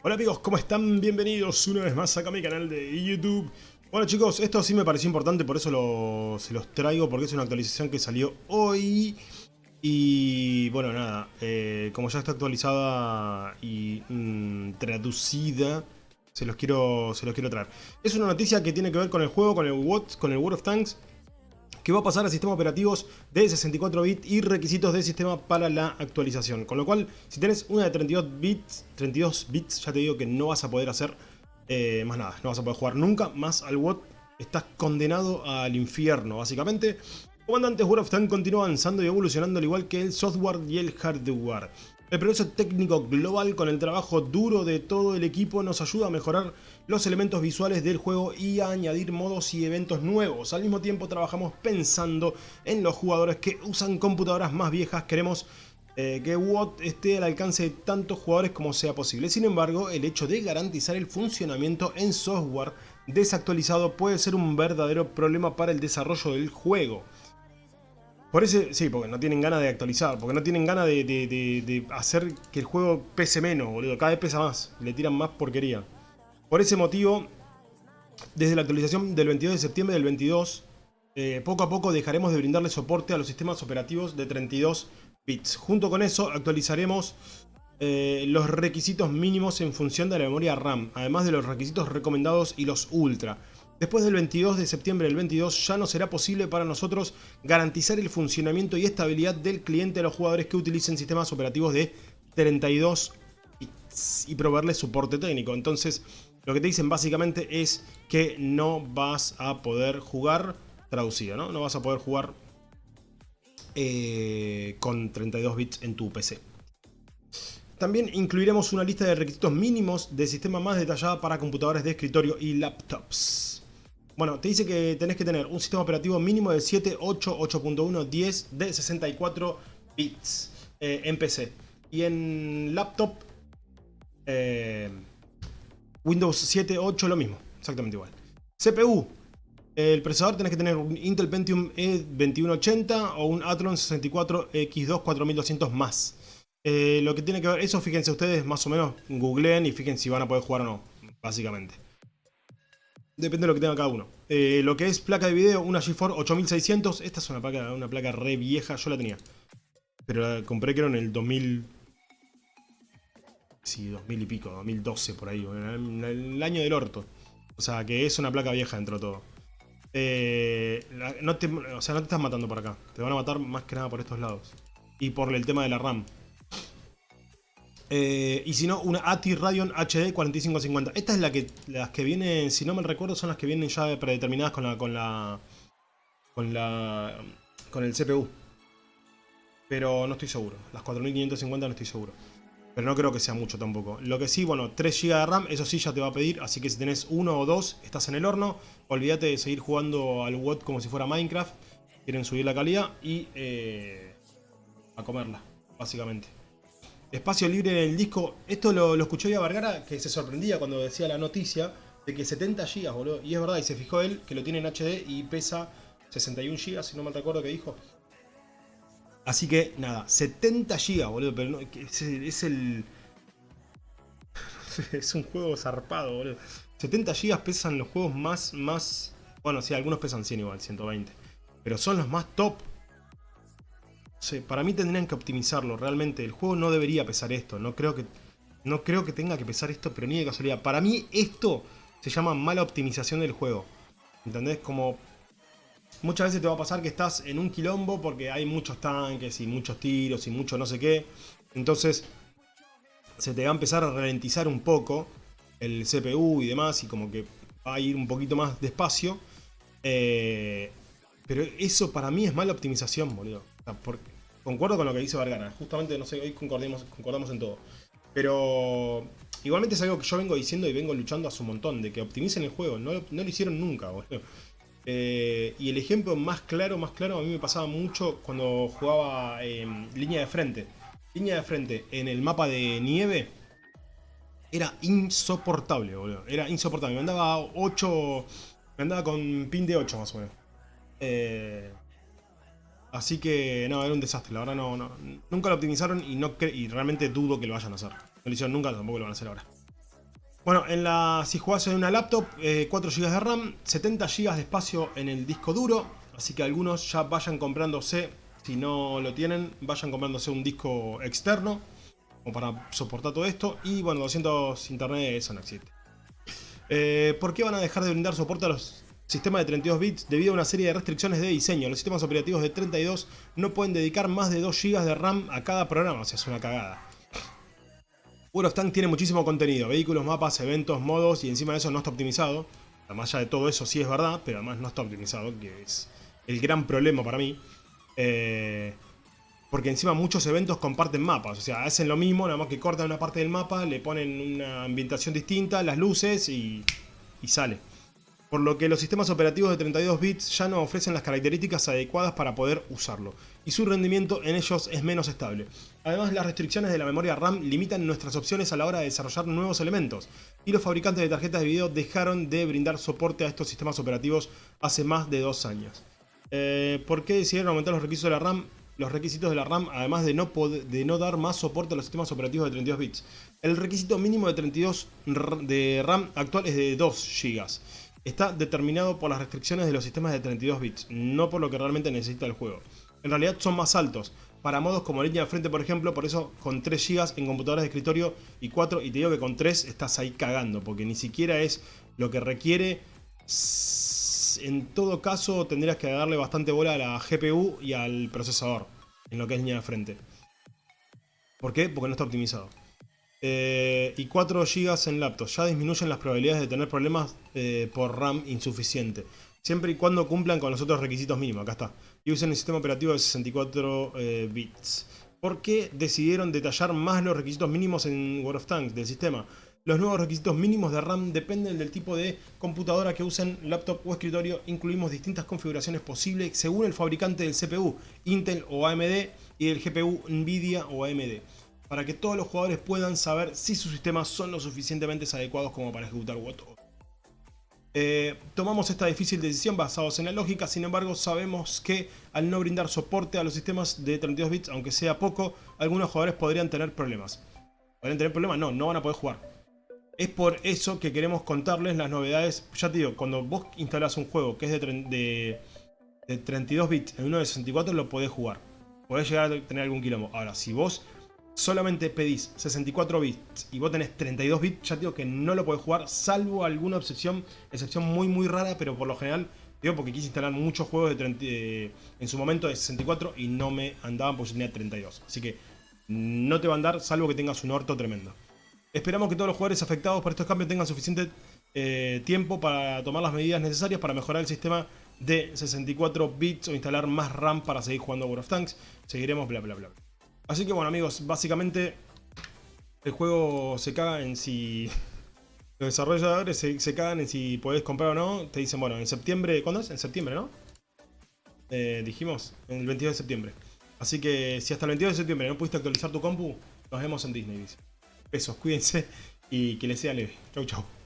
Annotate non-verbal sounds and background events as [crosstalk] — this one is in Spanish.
Hola amigos, ¿cómo están? Bienvenidos una vez más acá a mi canal de YouTube. Bueno chicos, esto sí me pareció importante, por eso se los traigo, porque es una actualización que salió hoy. Y bueno, nada, eh, como ya está actualizada y mm, traducida, se los, quiero, se los quiero traer. Es una noticia que tiene que ver con el juego, con el, con el World of Tanks, que va a pasar a sistemas operativos de 64 bits y requisitos de sistema para la actualización. Con lo cual, si tenés una de 32 bits, 32 bits ya te digo que no vas a poder hacer eh, más nada. No vas a poder jugar nunca más al WOT. Estás condenado al infierno, básicamente. Comandantes World of Tanks continúa avanzando y evolucionando al igual que el software y el hardware. El progreso técnico global con el trabajo duro de todo el equipo nos ayuda a mejorar los elementos visuales del juego y a añadir modos y eventos nuevos. Al mismo tiempo trabajamos pensando en los jugadores que usan computadoras más viejas. Queremos eh, que WOT esté al alcance de tantos jugadores como sea posible. Sin embargo, el hecho de garantizar el funcionamiento en software desactualizado puede ser un verdadero problema para el desarrollo del juego. Por ese, sí, porque no tienen ganas de actualizar, porque no tienen ganas de, hacer que el juego pese menos, boludo. Cada vez pesa más, le tiran más porquería. Por ese motivo, desde la actualización del 22 de septiembre del 22, eh, poco a poco dejaremos de brindarle soporte a los sistemas operativos de 32 bits. Junto con eso, actualizaremos eh, los requisitos mínimos en función de la memoria RAM, además de los requisitos recomendados y los ultra. Después del 22 de septiembre del 22 ya no será posible para nosotros garantizar el funcionamiento y estabilidad del cliente a los jugadores que utilicen sistemas operativos de 32 y proveerles soporte técnico. Entonces lo que te dicen básicamente es que no vas a poder jugar, traducido, ¿no? No vas a poder jugar eh, con 32 bits en tu PC. También incluiremos una lista de requisitos mínimos de sistema más detallada para computadores de escritorio y laptops. Bueno, te dice que tenés que tener un sistema operativo mínimo de 7, 8, 8.1, 10 de 64 bits eh, en PC. Y en laptop, eh, Windows 7, 8 lo mismo, exactamente igual. CPU, el procesador tenés que tener un Intel Pentium E2180 o un Athlon 64X2 4200 más. Eh, lo que tiene que ver, eso fíjense ustedes más o menos, googleen y fíjense si van a poder jugar o no, básicamente. Depende de lo que tenga cada uno. Eh, lo que es placa de video, una GeForce 8600. Esta es una placa, una placa re vieja, yo la tenía. Pero la compré creo en el 2000... Sí, 2000 y pico, 2012 por ahí. El, año del orto. O sea, que es una placa vieja dentro de todo. Eh, no te, o sea, no te estás matando por acá. Te van a matar más que nada por estos lados. Y por el tema de la RAM. Eh, y si no, una ATI Radeon HD 4550. Esta es la que las que vienen, si no me recuerdo, son las que vienen ya predeterminadas con la con la con la con el CPU. Pero no estoy seguro. Las 4550 no estoy seguro. Pero no creo que sea mucho tampoco. Lo que sí, bueno, 3 GB de RAM, eso sí ya te va a pedir. Así que si tenés uno o dos, estás en el horno. Olvídate de seguir jugando al WOT como si fuera Minecraft. Quieren subir la calidad y eh, a comerla, básicamente espacio libre en el disco. Esto lo, escuchó ya Vargara, que se sorprendía cuando decía la noticia de que 70 GB, boludo. Y es verdad, y se fijó él que lo tiene en HD y pesa 61 GB, si no mal recuerdo que dijo. Así que, nada, 70 GB, boludo. Pero no, es, el... [laughs] es un juego zarpado, boludo. 70 GB pesan los juegos más, más... Bueno, sí, algunos pesan 100 igual, 120. Pero son los más top. Para mí tendrían que optimizarlo, realmente. El juego no debería pesar esto. No creo que, no creo que tenga que pesar esto, pero ni de casualidad. Para mí esto se llama mala optimización del juego. ¿Entendés? Como muchas veces te va a pasar que estás en un quilombo porque hay muchos tanques y muchos tiros y mucho no sé qué. Entonces se te va a empezar a ralentizar un poco el CPU y demás y como que va a ir un poquito más despacio. Eh, pero eso para mí es mala optimización, boludo concuerdo con lo que dice Vargana. Justamente, no sé, hoy concordemos, concordamos en todo. Pero igualmente es algo que yo vengo diciendo y vengo luchando hace un montón. De que optimicen el juego. No, lo hicieron nunca, eh, y el ejemplo más claro, más claro, a mí me pasaba mucho cuando jugaba en línea de frente. Línea de frente en el mapa de nieve era insoportable, boludo. Era insoportable. Me andaba 8. Me andaba con pin de 8 más o menos. Eh, Así que no, era un desastre, la verdad no, no nunca lo optimizaron y, no y realmente dudo que lo vayan a hacer. No lo hicieron nunca, tampoco lo van a hacer ahora. Bueno, en la, si jugás en una laptop, 4 eh, GB de RAM, 70 GB de espacio en el disco duro. Así que algunos ya vayan comprándose, si no lo tienen, vayan comprándose un disco externo. Como para soportar todo esto. Y bueno, 200 internet, eso no existe. Eh, ¿Por qué van a dejar de brindar soporte a los sistemas de 32 bits debido a una serie de restricciones de diseño? Los sistemas operativos de 32 no pueden dedicar más de 2 GB de RAM a cada programa, o sea, es una cagada. Tanks tiene muchísimo contenido, vehículos, mapas, eventos, modos y encima de eso no está optimizado. Además ya de todo eso sí es verdad, pero además no está optimizado, que es el gran problema para mí. Eh, porque encima muchos eventos comparten mapas, o sea, hacen lo mismo, nada más que cortan una parte del mapa, le ponen una ambientación distinta, las luces y sale por lo que los sistemas operativos de 32 bits ya no ofrecen las características adecuadas para poder usarlo, y su rendimiento en ellos es menos estable. Además, las restricciones de la memoria RAM limitan nuestras opciones a la hora de desarrollar nuevos elementos, y los fabricantes de tarjetas de video dejaron de brindar soporte a estos sistemas operativos hace más de dos años. Eh, ¿Por qué decidieron aumentar los requisitos de la RAM? Los requisitos de la RAM, además de no, de no dar más soporte a los sistemas operativos de 32 bits. El requisito mínimo de 32 de RAM actual es de 2 GB está determinado por las restricciones de los sistemas de 32 bits, no por lo que realmente necesita el juego. En realidad son más altos, para modos como línea de frente por ejemplo, por eso con 3 GB en computadoras de escritorio y 4, y te digo que con 3 estás ahí cagando, porque ni siquiera es lo que requiere. En todo caso tendrías que darle bastante bola a la GPU y al procesador, en lo que es línea de frente. ¿Por qué? Porque no está optimizado. Eh, y 4 GB en laptop. Ya disminuyen las probabilidades de tener problemas eh, por RAM insuficiente. Siempre y cuando cumplan con los otros requisitos mínimos. Acá está. Y usen el sistema operativo de 64 eh, bits. ¿Por qué decidieron detallar más los requisitos mínimos en World of Tanks del sistema? Los nuevos requisitos mínimos de RAM dependen del tipo de computadora que usen, laptop o escritorio. Incluimos distintas configuraciones posibles según el fabricante del CPU, Intel o AMD, y del GPU, Nvidia o AMD para que todos los jugadores puedan saber si sus sistemas son lo suficientemente adecuados como para ejecutar WOT. Eh, tomamos esta difícil decisión basados en la lógica, sin embargo sabemos que al no brindar soporte a los sistemas de 32 bits, aunque sea poco, algunos jugadores podrían tener problemas. ¿Podrían tener problemas? No, no van a poder jugar. Es por eso que queremos contarles las novedades. Ya te digo, cuando vos instalás un juego que es de, de 32 bits en uno de 64 lo podés jugar. Podés llegar a tener algún quilombo. Ahora, si vos solamente pedís 64 bits y vos tenés 32 bits, ya digo que no lo podés jugar, salvo alguna excepción, excepción muy muy rara, pero por lo general, digo porque quise instalar muchos juegos de en su momento de 64 y no me andaban porque yo tenía 32. Así que no te va a andar, salvo que tengas un orto tremendo. Esperamos que todos los jugadores afectados por estos cambios tengan suficiente eh, tiempo para tomar las medidas necesarias para mejorar el sistema de 64 bits o instalar más RAM para seguir jugando World of Tanks. Seguiremos bla bla bla. Así que bueno amigos, básicamente el juego se caga en si... [laughs] Los desarrolladores se, cagan en si podés comprar o no. Te dicen, bueno, en septiembre... ¿Cuándo es? En septiembre, ¿no? Eh, dijimos, el 22 de septiembre. Así que si hasta el 22 de septiembre no pudiste actualizar tu compu, nos vemos en Disney. Dice. Besos, cuídense y que les sea leve. Chau, chau.